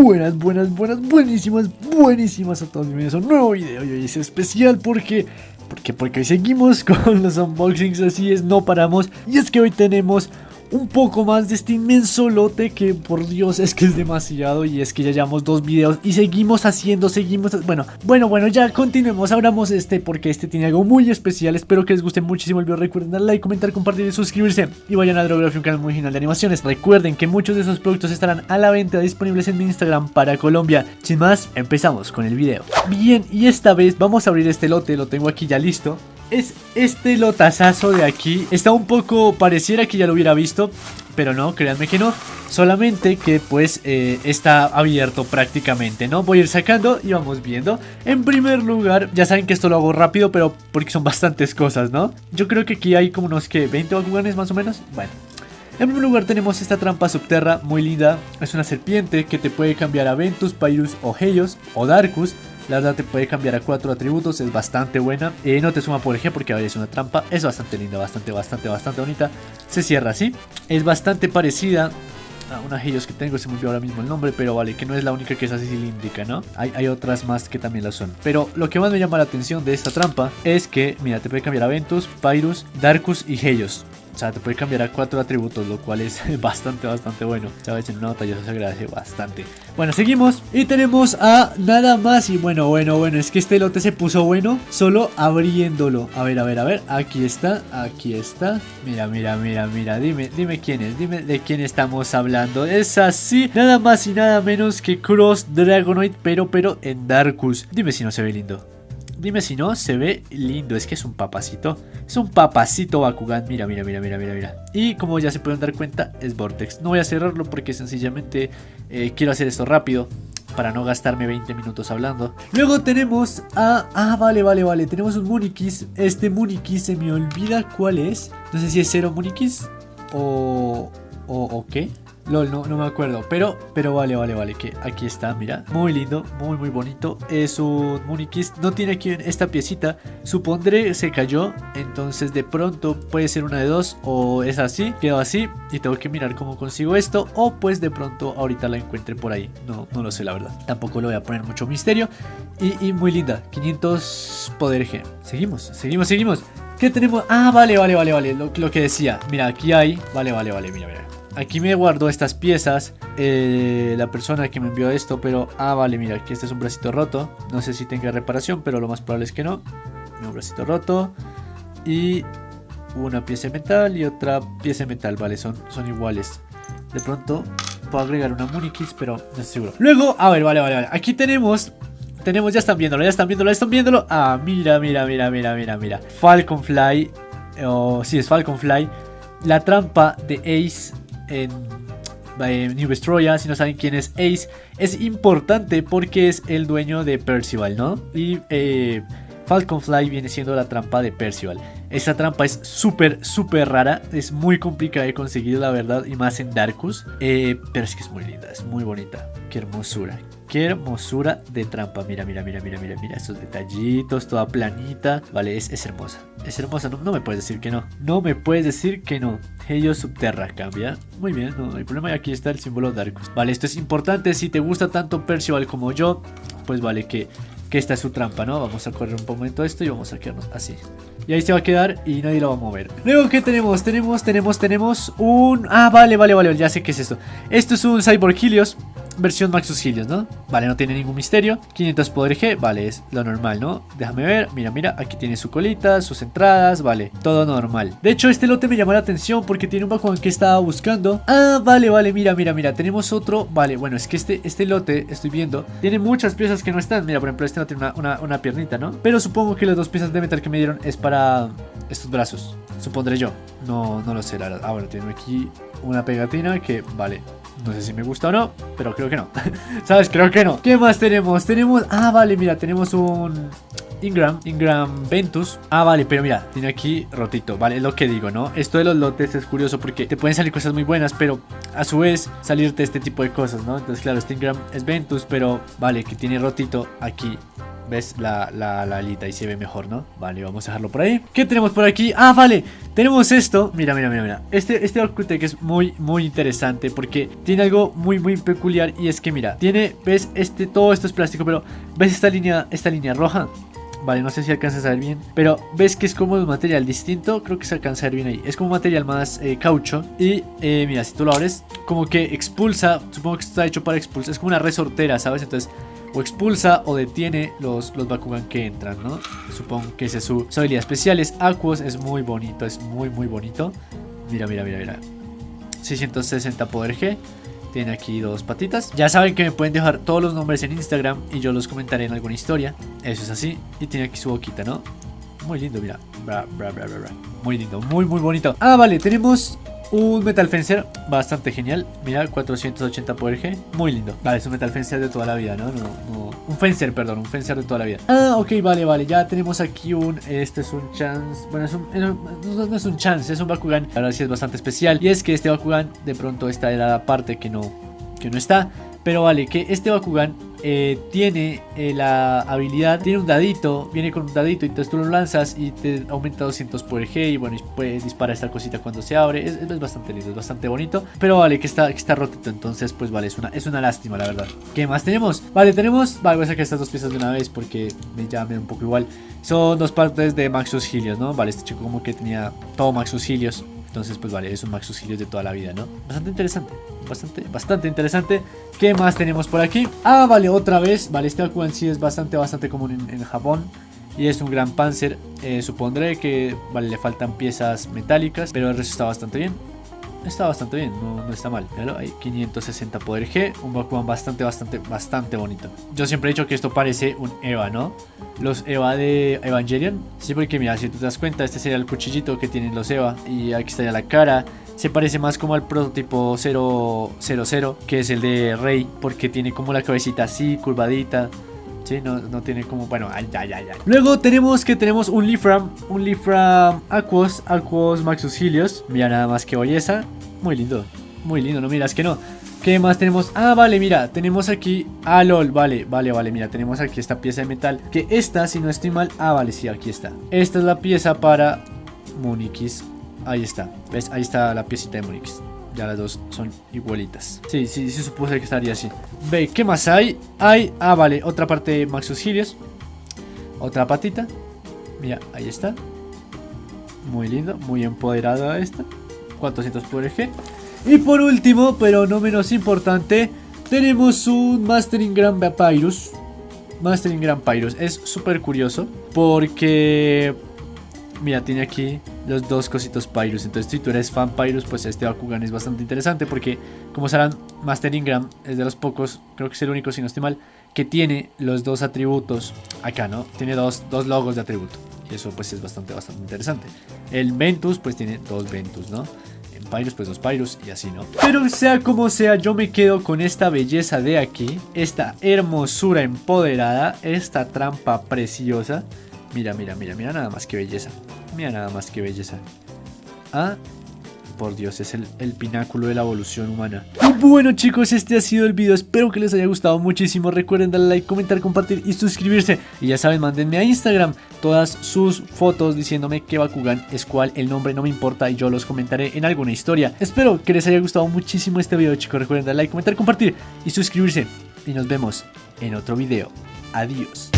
Buenas, buenas, buenas, buenísimas, buenísimas a todos. Bienvenidos a un nuevo video y hoy es especial porque... Porque, porque hoy seguimos con los unboxings, así es, no paramos. Y es que hoy tenemos un poco más de este inmenso lote que por Dios es que es demasiado y es que ya llevamos dos videos y seguimos haciendo, seguimos, bueno, bueno, bueno, ya continuemos, abramos este porque este tiene algo muy especial, espero que les guste muchísimo el video, recuerden darle like, comentar, compartir y suscribirse y vayan a Drography, un canal muy genial de animaciones, recuerden que muchos de esos productos estarán a la venta disponibles en mi Instagram para Colombia, sin más, empezamos con el video. Bien, y esta vez vamos a abrir este lote, lo tengo aquí ya listo, es este lotazazo de aquí. Está un poco, pareciera que ya lo hubiera visto, pero no, créanme que no. Solamente que pues eh, está abierto prácticamente, ¿no? Voy a ir sacando y vamos viendo. En primer lugar, ya saben que esto lo hago rápido, pero porque son bastantes cosas, ¿no? Yo creo que aquí hay como unos que 20 Bakuganes más o menos. Bueno. En primer lugar tenemos esta trampa subterra muy linda. Es una serpiente que te puede cambiar a Ventus, Pyrus o Helios o Darkus. La verdad te puede cambiar a cuatro atributos, es bastante buena. Eh, no te suma por ejemplo porque es una trampa. Es bastante linda, bastante, bastante, bastante bonita. Se cierra así. Es bastante parecida a una Helios que tengo, se me olvidó ahora mismo el nombre, pero vale, que no es la única que es así cilíndrica, ¿no? Hay, hay otras más que también lo son. Pero lo que más me llama la atención de esta trampa es que, mira, te puede cambiar a Ventus, Pyrus, Darkus y Helios. O sea, te puede cambiar a cuatro atributos, lo cual es bastante, bastante bueno. Sabes, en una batalla eso se agradece bastante. Bueno, seguimos y tenemos a nada más. Y bueno, bueno, bueno, es que este lote se puso bueno solo abriéndolo. A ver, a ver, a ver. Aquí está, aquí está. Mira, mira, mira, mira. Dime, dime quién es, dime de quién estamos hablando. Es así, nada más y nada menos que Cross Dragonoid, pero, pero en Darkus. Dime si no se ve lindo. Dime si no, se ve lindo. Es que es un papacito. Es un papacito Bakugan. Mira, mira, mira, mira, mira, mira. Y como ya se pueden dar cuenta, es Vortex. No voy a cerrarlo porque sencillamente eh, quiero hacer esto rápido. Para no gastarme 20 minutos hablando. Luego tenemos a... Ah, vale, vale, vale. Tenemos un Munikis. Este Munikis se me olvida cuál es. No sé si es cero Munikis. O... O, o qué. LOL, no, no me acuerdo. Pero, pero vale, vale, vale. Que aquí está, mira. Muy lindo, muy, muy bonito. Es un Munikis. No tiene aquí esta piecita. Supondré se cayó. Entonces de pronto puede ser una de dos. O es así, quedó así. Y tengo que mirar cómo consigo esto. O pues de pronto ahorita la encuentre por ahí. No, no lo sé, la verdad. Tampoco le voy a poner mucho misterio. Y, y muy linda. 500 poder G. Seguimos, seguimos, seguimos. ¿Qué tenemos? Ah, vale, vale, vale, vale. Lo, lo que decía. Mira, aquí hay. Vale, vale, vale. Mira, mira. Aquí me guardó estas piezas eh, La persona que me envió esto Pero, ah, vale, mira, aquí este es un bracito roto No sé si tenga reparación, pero lo más probable es que no. Un bracito roto Y una pieza de metal y otra pieza de metal Vale, son, son iguales. De pronto puedo agregar una Munikis, pero no estoy seguro. Luego, a ver, vale, vale, vale Aquí tenemos tenemos, ya están viéndolo, ya están viéndolo, ya están viéndolo. Ah, mira, mira, mira, mira, mira, mira. Falconfly O, sí, es Falconfly La trampa de Ace en, New Vestroya, si no saben quién es Ace, es importante porque es el dueño de Percival, ¿no? Y eh, Falconfly viene siendo la trampa de Percival. Esta trampa es súper, súper rara, es muy complicada de conseguir, la verdad, y más en Darkus, eh, pero es que es muy linda, es muy bonita, qué hermosura. Qué hermosura de trampa. Mira, mira, mira, mira, mira, mira. Estos detallitos, toda planita. Vale, es hermosa. Es hermosa. No, no, me puedes decir que no. No me puedes decir que no. Helio Subterra cambia. Muy bien, no, hay problema. Aquí está el símbolo Darkus. Vale, esto es importante. Si te gusta tanto Percival como yo, pues vale que, que esta es su trampa, ¿no? Vamos a correr un momento esto y vamos a quedarnos así. Y ahí se va a quedar y nadie lo va a mover. Luego, ¿qué tenemos? Tenemos, tenemos, tenemos un... Ah, vale, vale, vale, ya sé qué es esto. Esto es un Cyborg Helios versión Maxus Helios, ¿no? Vale, no tiene ningún misterio 500 poder G, vale, es lo normal, ¿no? Déjame ver, mira, mira, aquí tiene su colita, sus entradas, vale, todo normal De hecho, este lote me llamó la atención porque tiene un Bakugan que estaba buscando Ah, vale, vale, mira, mira, mira, tenemos otro Vale, bueno, es que este, este lote, estoy viendo Tiene muchas piezas que no están, mira, por ejemplo, este no tiene una, una, una piernita, ¿no? Pero supongo que las dos piezas de metal que me dieron es para estos brazos Supondré yo, no, no lo sé, la verdad Ah, bueno, tengo aquí una pegatina que, vale, no sé si me gusta o no, pero creo que no. ¿Sabes? Creo que no. ¿Qué más tenemos? Tenemos... Ah, vale, mira, tenemos un... Ingram, Ingram Ventus. Ah, vale, pero mira, tiene aquí rotito, vale, es lo que digo, ¿no? Esto de los lotes es curioso porque te pueden salir cosas muy buenas, pero a su vez salirte este tipo de cosas, ¿no? Entonces, claro, este Ingram es Ventus, pero vale, que tiene rotito aquí ¿Ves? La, la, la, alita y se ve mejor, ¿no? Vale, vamos a dejarlo por ahí ¿Qué tenemos por aquí? Ah, vale Tenemos esto Mira, mira, mira, mira Este, este que es muy, muy interesante Porque tiene algo muy, muy peculiar Y es que, mira Tiene, ¿ves? Este, todo esto es plástico Pero, ¿ves esta línea, esta línea roja? Vale, no sé si alcanzas a ver bien Pero, ¿ves que es como un material distinto? Creo que se alcanza a ver bien ahí Es como un material más eh, caucho Y, eh, mira, si tú lo abres Como que expulsa Supongo que está hecho para expulsar Es como una resortera, ¿sabes? Entonces o expulsa o detiene los, los Bakugan que entran, ¿no? Supongo que esa es su, habilidad especial. Es Aquos, es muy bonito, es muy, muy bonito. Mira, mira, mira, mira. 660 poder G. Tiene aquí dos patitas. Ya saben que me pueden dejar todos los nombres en Instagram y yo los comentaré en alguna historia. Eso es así. Y tiene aquí su boquita, ¿no? Muy lindo, mira. muy lindo, muy, muy bonito. Ah, vale, tenemos un Metal Fencer bastante genial. Mira, 480 poder G. Muy lindo. Vale, es un Metal Fencer de toda la vida, ¿no? No, Un Fencer, perdón. Un Fencer de toda la vida. Ah, ok, vale, vale. Ya tenemos aquí un... Este es un Chance... Bueno, es un... No, es un Chance, es un Bakugan. Ahora sí es bastante especial. Y es que este Bakugan de pronto está en la parte que no... Que no está. Pero vale, que este Bakugan eh, tiene eh, la habilidad, tiene un dadito, viene con un dadito y entonces tú lo lanzas y te aumenta 200 por G y bueno, y puede disparar esta cosita cuando se abre, es, bastante lindo, es bastante bonito, pero vale, que está, que está rotito, entonces pues vale, es una, es una lástima la verdad. ¿Qué más tenemos? Vale, tenemos, vale, voy a sacar estas dos piezas de una vez porque me, ya un poco igual, son dos partes de Maxus Helios, ¿no? Vale, este chico como que tenía todo Maxus Helios, entonces, pues vale, es un Maxus Helios de toda la vida, ¿no? Bastante interesante, bastante, bastante interesante. ¿Qué más tenemos por aquí? Ah, vale, otra vez. Vale, este Bakugan sí es bastante, bastante común en, Japón. Y es un gran Panzer. Eh, supondré que, vale, le faltan piezas metálicas, pero el resto está bastante bien. Está bastante bien, no, no está mal. Hay 560 poder G, un Bakugan bastante, bastante, bastante bonito. Yo siempre he dicho que esto parece un EVA, ¿no? Los EVA de Evangelion. Sí, porque mira, si te das cuenta, este sería el cuchillito que tienen los EVA. Y aquí está ya la cara. Se parece más como al prototipo 000, que es el de Rey, porque tiene como la cabecita así, curvadita. Sí, no, no tiene como, bueno, ay, ay, ay, Luego tenemos que tenemos un Lifram, un Lifram Aquos, Aquos Maxus Helios. Mira nada más que belleza. Muy lindo, muy lindo, no miras que no. ¿Qué más tenemos? Ah, vale, mira, tenemos aquí... Ah, lol, vale, vale, vale, mira, tenemos aquí esta pieza de metal Que esta, si no estoy mal... Ah, vale, sí, aquí está. Esta es la pieza para Munikis Ahí está, ¿ves? Ahí está la piecita de Munikis ya las dos son igualitas. Sí, sí, sí supuse que estaría así. Ve, ¿qué más hay? Hay, ah, vale, otra parte de Maxus Helios Otra patita. Mira, ahí está. Muy lindo, muy empoderada esta 400 por G y por último, pero no menos importante, tenemos un Mastering Grand Papyrus. Mastering Grand Papyrus. Es súper curioso porque... Mira, tiene aquí los dos cositos Pyrus. Entonces, si tú eres fan Pyrus, pues este Bakugan es bastante interesante porque, como sabrán, Master Ingram es de los pocos, creo que es el único, si no estoy mal, que tiene los dos atributos acá, ¿no? Tiene dos, dos logos de atributo. Y eso, pues, es bastante, bastante interesante. El Ventus, pues, tiene dos Ventus, ¿no? Pyrus, pues los Pyrus y así, ¿no? Pero sea como sea, yo me quedo con esta belleza de aquí, esta hermosura empoderada, esta trampa preciosa. Mira, mira, mira, mira nada más que belleza. Mira nada más que belleza. Ah, por Dios, es el, pináculo de la evolución humana. Y bueno chicos, este ha sido el video, espero que les haya gustado muchísimo. Recuerden darle like, comentar, compartir y suscribirse. Y ya saben, mándenme a Instagram todas sus fotos diciéndome que Bakugan es cual, el nombre no me importa y yo los comentaré en alguna historia. Espero que les haya gustado muchísimo este video chicos. Recuerden darle like, comentar, compartir y suscribirse. Y nos vemos en otro video. Adiós.